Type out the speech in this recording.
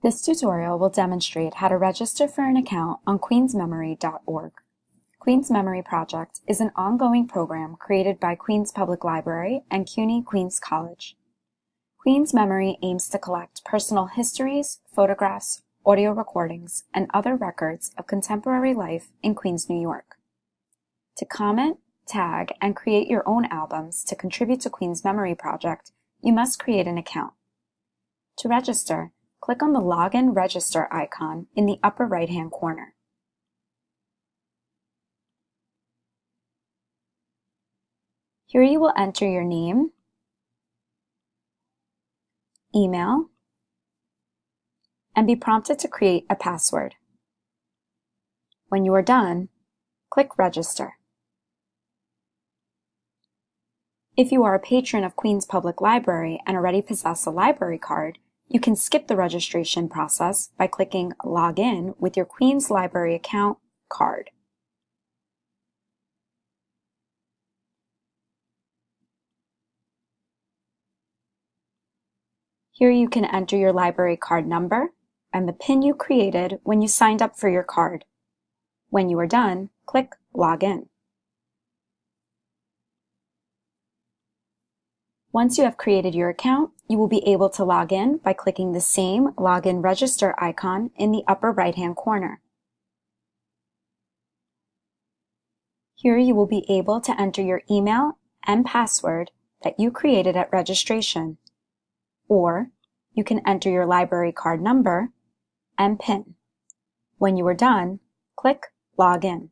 This tutorial will demonstrate how to register for an account on queensmemory.org. Queens Memory Project is an ongoing program created by Queens Public Library and CUNY Queens College. Queens Memory aims to collect personal histories, photographs, audio recordings, and other records of contemporary life in Queens, New York. To comment, tag, and create your own albums to contribute to Queens Memory Project, you must create an account. To register, click on the Login Register icon in the upper right-hand corner. Here you will enter your name, email, and be prompted to create a password. When you are done, click Register. If you are a patron of Queens Public Library and already possess a library card, you can skip the registration process by clicking Log In with your Queens Library account card. Here you can enter your library card number and the PIN you created when you signed up for your card. When you are done, click Log Once you have created your account, you will be able to log in by clicking the same Login Register icon in the upper right-hand corner. Here you will be able to enter your email and password that you created at registration, or you can enter your library card number and PIN. When you are done, click Log In.